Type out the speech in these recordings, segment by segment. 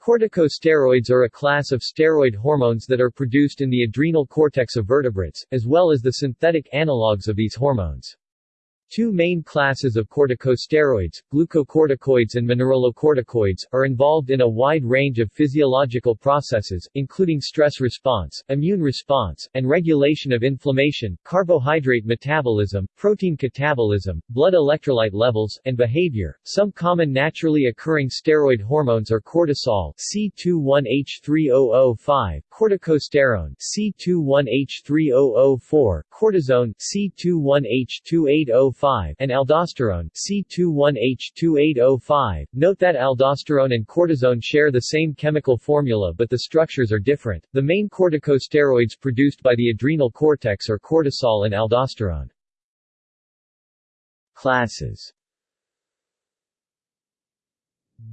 Corticosteroids are a class of steroid hormones that are produced in the adrenal cortex of vertebrates, as well as the synthetic analogues of these hormones. Two main classes of corticosteroids, glucocorticoids and mineralocorticoids, are involved in a wide range of physiological processes, including stress response, immune response, and regulation of inflammation, carbohydrate metabolism, protein catabolism, blood electrolyte levels, and behavior. Some common naturally occurring steroid hormones are cortisol C21H3005, corticosterone C21H3004, cortisone C21H2805, Oh and aldosterone C21H2805. Note that aldosterone and cortisone share the same chemical formula but the structures are different. The main corticosteroids produced by the adrenal cortex are cortisol and aldosterone. Classes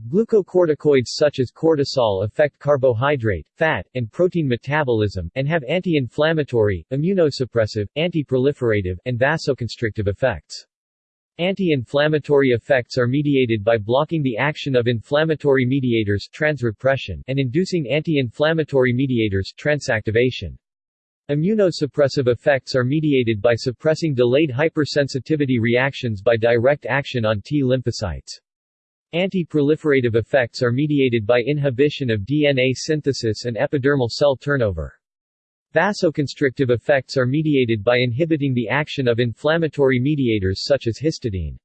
Glucocorticoids such as cortisol affect carbohydrate, fat, and protein metabolism, and have anti-inflammatory, immunosuppressive, anti-proliferative, and vasoconstrictive effects. Anti-inflammatory effects are mediated by blocking the action of inflammatory mediators transrepression and inducing anti-inflammatory mediators transactivation. Immunosuppressive effects are mediated by suppressing delayed hypersensitivity reactions by direct action on T lymphocytes. Anti-proliferative effects are mediated by inhibition of DNA synthesis and epidermal cell turnover. Vasoconstrictive effects are mediated by inhibiting the action of inflammatory mediators such as histidine.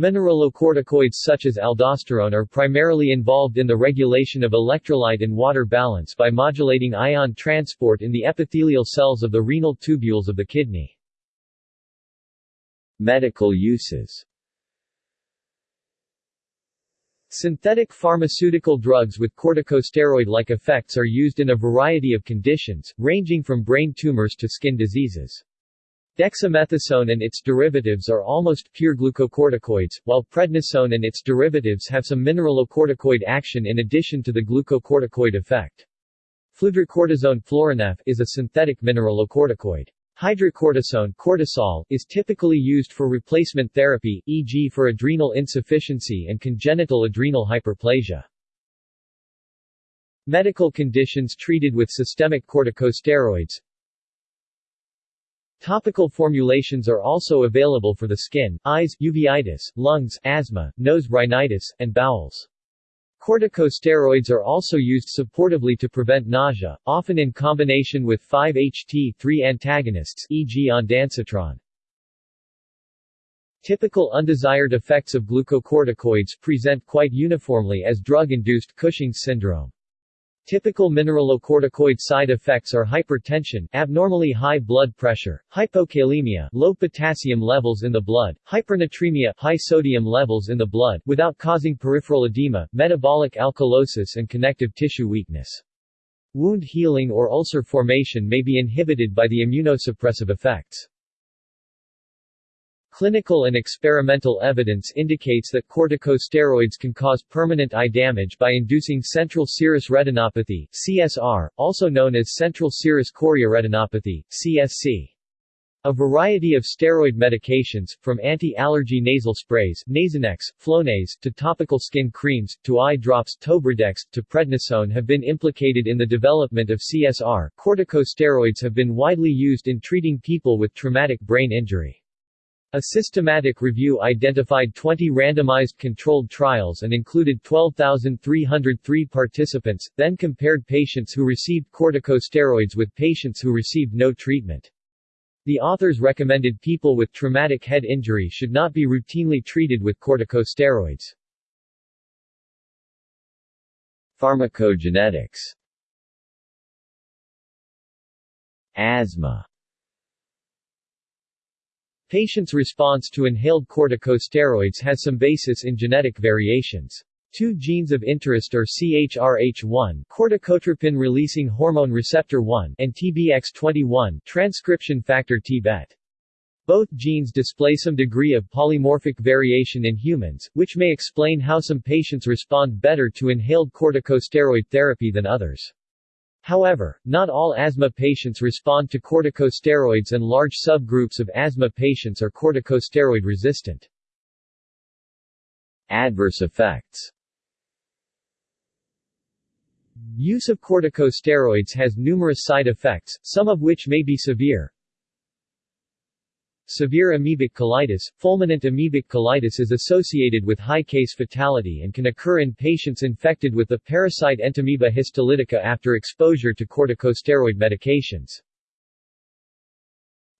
Mineralocorticoids such as aldosterone are primarily involved in the regulation of electrolyte and water balance by modulating ion transport in the epithelial cells of the renal tubules of the kidney. Medical uses Synthetic pharmaceutical drugs with corticosteroid-like effects are used in a variety of conditions, ranging from brain tumors to skin diseases. Dexamethasone and its derivatives are almost pure glucocorticoids, while prednisone and its derivatives have some mineralocorticoid action in addition to the glucocorticoid effect. Fludrocortisone Florinef is a synthetic mineralocorticoid. Hydrocortisone cortisol, is typically used for replacement therapy, e.g. for adrenal insufficiency and congenital adrenal hyperplasia. Medical conditions treated with systemic corticosteroids Topical formulations are also available for the skin, eyes, uveitis, lungs, asthma, nose rhinitis, and bowels. Corticosteroids are also used supportively to prevent nausea, often in combination with 5-HT3 antagonists e.g. ondansetron. Typical undesired effects of glucocorticoids present quite uniformly as drug-induced Cushing's syndrome. Typical mineralocorticoid side effects are hypertension, abnormally high blood pressure, hypokalemia, low potassium levels in the blood, hypernatremia, high sodium levels in the blood without causing peripheral edema, metabolic alkalosis and connective tissue weakness. Wound healing or ulcer formation may be inhibited by the immunosuppressive effects. Clinical and experimental evidence indicates that corticosteroids can cause permanent eye damage by inducing central serous retinopathy CSR, also known as central serous chorioretinopathy CSC. A variety of steroid medications, from anti-allergy nasal sprays Nasonex, Flonase, to topical skin creams, to eye drops Tobradex, to prednisone have been implicated in the development of CSR. Corticosteroids have been widely used in treating people with traumatic brain injury. A systematic review identified 20 randomized controlled trials and included 12,303 participants, then compared patients who received corticosteroids with patients who received no treatment. The authors recommended people with traumatic head injury should not be routinely treated with corticosteroids. Pharmacogenetics Asthma Patients' response to inhaled corticosteroids has some basis in genetic variations. Two genes of interest are CRHR1 corticotropin-releasing hormone receptor 1 and TBX21 transcription factor TBET. Both genes display some degree of polymorphic variation in humans, which may explain how some patients respond better to inhaled corticosteroid therapy than others. However, not all asthma patients respond to corticosteroids and large subgroups of asthma patients are corticosteroid resistant. Adverse effects Use of corticosteroids has numerous side effects, some of which may be severe. Severe amoebic colitis Fulminant amoebic colitis is associated with high case fatality and can occur in patients infected with the parasite Entamoeba histolytica after exposure to corticosteroid medications.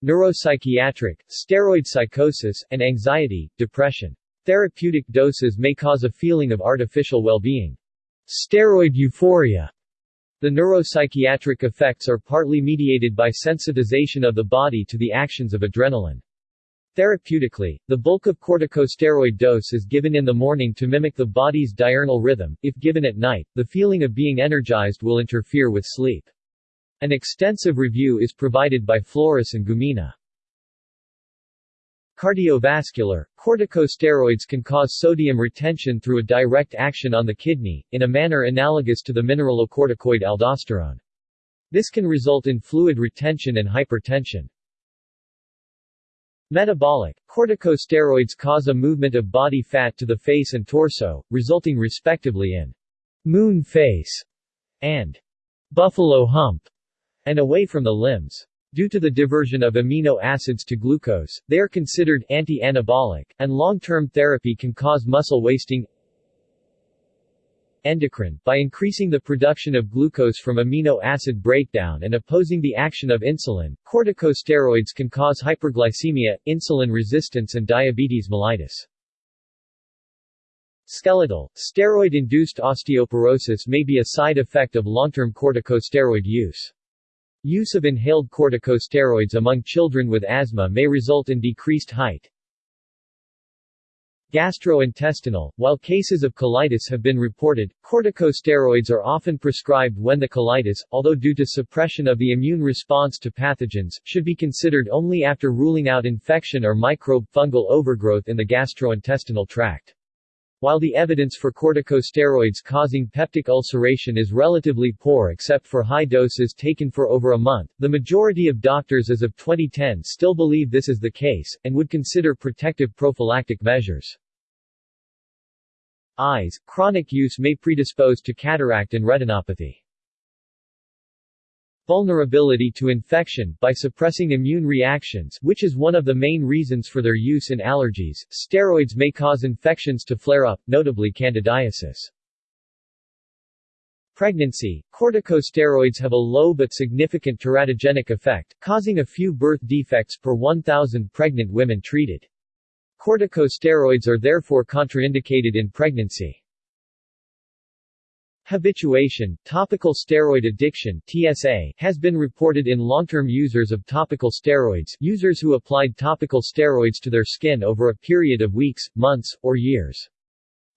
Neuropsychiatric, steroid psychosis, and anxiety, depression. Therapeutic doses may cause a feeling of artificial well-being. Steroid euphoria the neuropsychiatric effects are partly mediated by sensitization of the body to the actions of adrenaline. Therapeutically, the bulk of corticosteroid dose is given in the morning to mimic the body's diurnal rhythm. If given at night, the feeling of being energized will interfere with sleep. An extensive review is provided by Flores and Gumina. Cardiovascular, corticosteroids can cause sodium retention through a direct action on the kidney, in a manner analogous to the mineralocorticoid aldosterone. This can result in fluid retention and hypertension. Metabolic, corticosteroids cause a movement of body fat to the face and torso, resulting respectively in moon face and buffalo hump, and away from the limbs. Due to the diversion of amino acids to glucose, they are considered anti-anabolic, and long-term therapy can cause muscle wasting endocrine, by increasing the production of glucose from amino acid breakdown and opposing the action of insulin. Corticosteroids can cause hyperglycemia, insulin resistance and diabetes mellitus. Skeletal, steroid-induced osteoporosis may be a side effect of long-term corticosteroid use. Use of inhaled corticosteroids among children with asthma may result in decreased height. Gastrointestinal While cases of colitis have been reported, corticosteroids are often prescribed when the colitis, although due to suppression of the immune response to pathogens, should be considered only after ruling out infection or microbe fungal overgrowth in the gastrointestinal tract. While the evidence for corticosteroids causing peptic ulceration is relatively poor except for high doses taken for over a month, the majority of doctors as of 2010 still believe this is the case, and would consider protective prophylactic measures. Eyes, chronic use may predispose to cataract and retinopathy. Vulnerability to infection, by suppressing immune reactions which is one of the main reasons for their use in allergies, steroids may cause infections to flare up, notably candidiasis. Pregnancy, corticosteroids have a low but significant teratogenic effect, causing a few birth defects per 1,000 pregnant women treated. Corticosteroids are therefore contraindicated in pregnancy. Habituation, topical steroid addiction TSA, has been reported in long-term users of topical steroids users who applied topical steroids to their skin over a period of weeks, months, or years.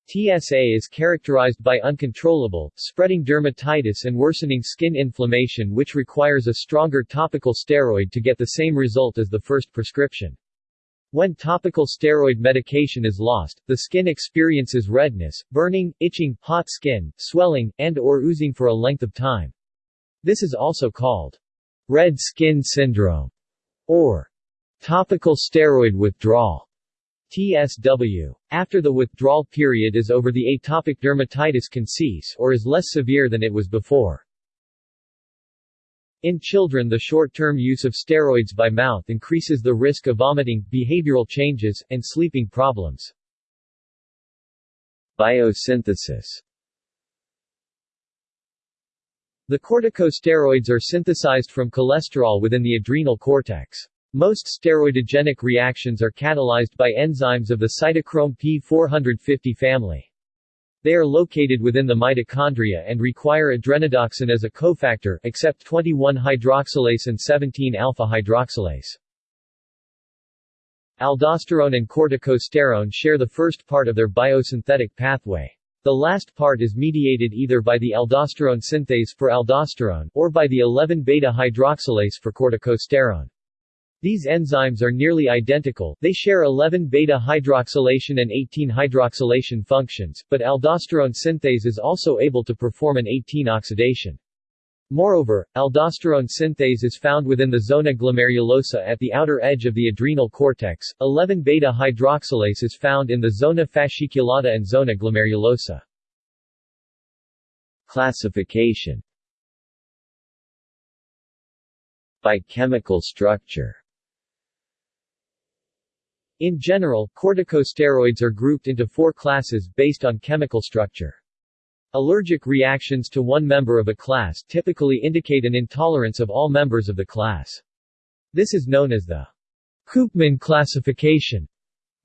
TSA is characterized by uncontrollable, spreading dermatitis and worsening skin inflammation which requires a stronger topical steroid to get the same result as the first prescription. When topical steroid medication is lost, the skin experiences redness, burning, itching, hot skin, swelling, and or oozing for a length of time. This is also called red skin syndrome or topical steroid withdrawal. TSW. After the withdrawal period is over the atopic dermatitis can cease or is less severe than it was before. In children the short-term use of steroids by mouth increases the risk of vomiting, behavioral changes, and sleeping problems. Biosynthesis The corticosteroids are synthesized from cholesterol within the adrenal cortex. Most steroidogenic reactions are catalyzed by enzymes of the cytochrome P450 family. They are located within the mitochondria and require adrenodoxin as a cofactor, except 21-hydroxylase and 17-alpha-hydroxylase. Aldosterone and corticosterone share the first part of their biosynthetic pathway. The last part is mediated either by the aldosterone synthase for aldosterone, or by the 11-beta-hydroxylase for corticosterone. These enzymes are nearly identical, they share 11-beta-hydroxylation and 18-hydroxylation functions, but aldosterone synthase is also able to perform an 18-oxidation. Moreover, aldosterone synthase is found within the zona glomerulosa at the outer edge of the adrenal cortex, 11-beta-hydroxylase is found in the zona fasciculata and zona glomerulosa. Classification By chemical structure in general, corticosteroids are grouped into four classes based on chemical structure. Allergic reactions to one member of a class typically indicate an intolerance of all members of the class. This is known as the Coopman classification.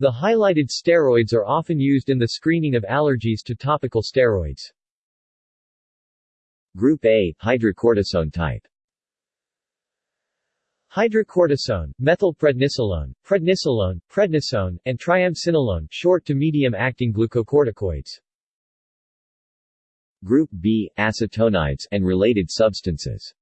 The highlighted steroids are often used in the screening of allergies to topical steroids. Group A, hydrocortisone type Hydrocortisone, methylprednisolone, prednisolone, prednisone, and triamcinolone short to medium-acting glucocorticoids. Group B, acetonides and related substances.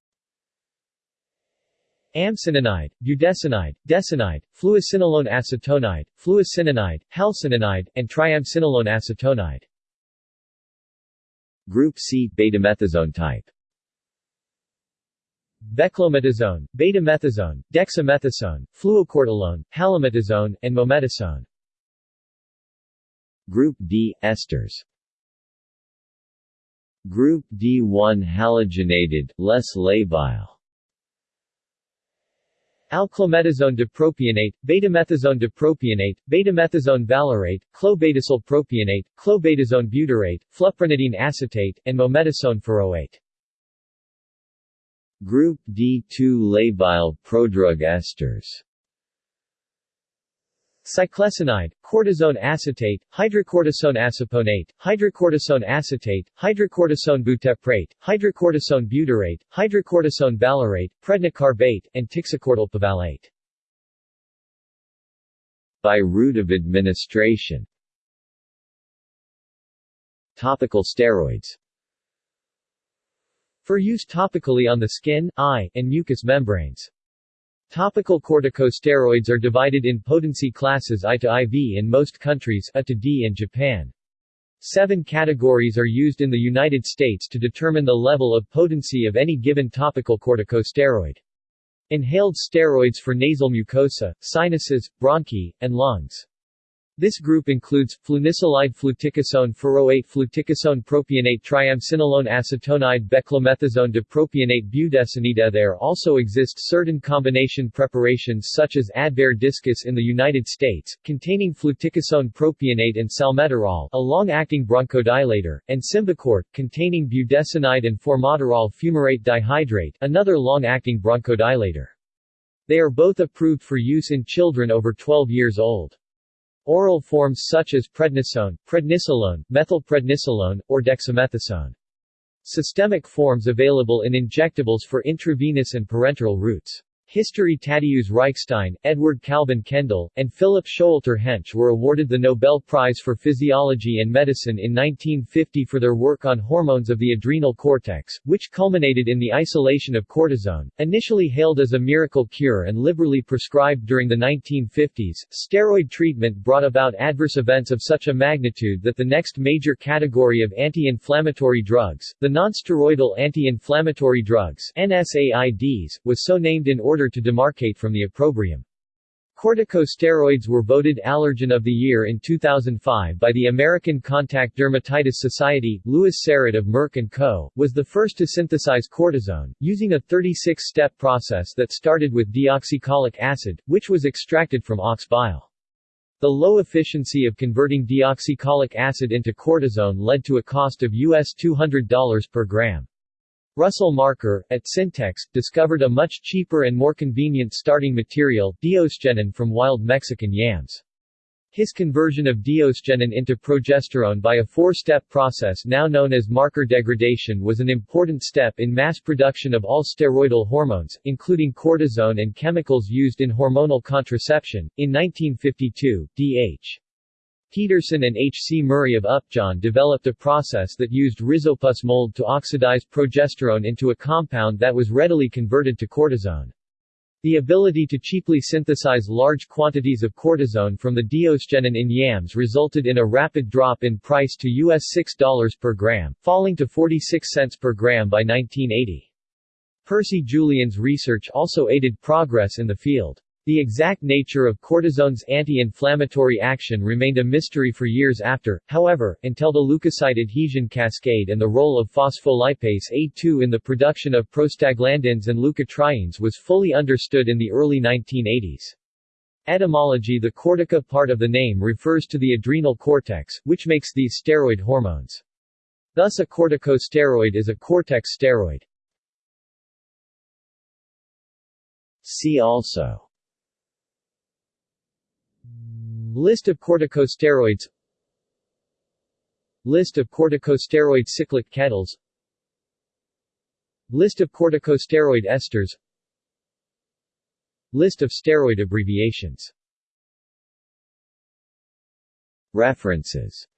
Amcinonide, budesonide, desonide, fluocinolone acetonide, fluocinonide, halcinonide, and triamcinolone acetonide. Group C, betamethasone type. Beclometasone, betamethasone, dexamethasone, fluocortolone, halometasone, and mometasone. Group D esters. Group D1 halogenated, less labile. Alclometasone dipropionate, betamethasone dipropionate, betamethasone valerate, clobetasol propionate, clobetasone butyrate, fluprednidene acetate, and mometasone furoate. Group D2 labile prodrug esters. Ciclesonide, cortisone acetate, hydrocortisone aceponate, hydrocortisone acetate, hydrocortisone buteprate, hydrocortisone butyrate, hydrocortisone valerate, prednicarbate, and tixocortol pivalate. By route of administration. Topical steroids for use topically on the skin, eye, and mucous membranes. Topical corticosteroids are divided in potency classes I to IV in most countries A to D in Japan. Seven categories are used in the United States to determine the level of potency of any given topical corticosteroid. Inhaled steroids for nasal mucosa, sinuses, bronchi, and lungs. This group includes, flunisolide fluticasone furoate fluticasone propionate triamcinolone acetonide beclomethasone dipropionate budesonide There also exist certain combination preparations such as Advair Diskus in the United States, containing fluticasone propionate and salmeterol a long-acting bronchodilator, and Symbicort, containing budesonide and formoterol fumarate dihydrate another long-acting bronchodilator. They are both approved for use in children over 12 years old. Oral forms such as prednisone, prednisolone, methylprednisolone, or dexamethasone. Systemic forms available in injectables for intravenous and parenteral routes. History Tadeusz Reichstein, Edward Calvin Kendall, and Philip Showalter Hench were awarded the Nobel Prize for Physiology and Medicine in 1950 for their work on hormones of the adrenal cortex, which culminated in the isolation of cortisone. Initially hailed as a miracle cure and liberally prescribed during the 1950s, steroid treatment brought about adverse events of such a magnitude that the next major category of anti-inflammatory drugs, the nonsteroidal anti-inflammatory drugs NSAIDs, was so named in order order to demarcate from the opprobrium. Corticosteroids were voted Allergen of the Year in 2005 by the American Contact Dermatitis Society. Lewis Sarett of Merck & Co. was the first to synthesize cortisone, using a 36-step process that started with deoxycholic acid, which was extracted from ox bile. The low efficiency of converting deoxycholic acid into cortisone led to a cost of US $200 per gram. Russell Marker, at Syntex, discovered a much cheaper and more convenient starting material, diosgenin from wild Mexican yams. His conversion of diosgenin into progesterone by a four-step process now known as marker degradation was an important step in mass production of all steroidal hormones, including cortisone and chemicals used in hormonal contraception. In 1952, D.H. Peterson and H. C. Murray of Upjohn developed a process that used rhizopus mold to oxidize progesterone into a compound that was readily converted to cortisone. The ability to cheaply synthesize large quantities of cortisone from the diosgenin in yams resulted in a rapid drop in price to US $6 per gram, falling to 46 cents per gram by 1980. Percy Julian's research also aided progress in the field. The exact nature of cortisone's anti-inflammatory action remained a mystery for years after, however, until the leukocyte adhesion cascade and the role of phospholipase A2 in the production of prostaglandins and leukotrienes was fully understood in the early 1980s. Etymology The cortica part of the name refers to the adrenal cortex, which makes these steroid hormones. Thus a corticosteroid is a cortex steroid. See also List of corticosteroids. List of corticosteroid cyclic ketals. List of corticosteroid esters. List of steroid abbreviations. References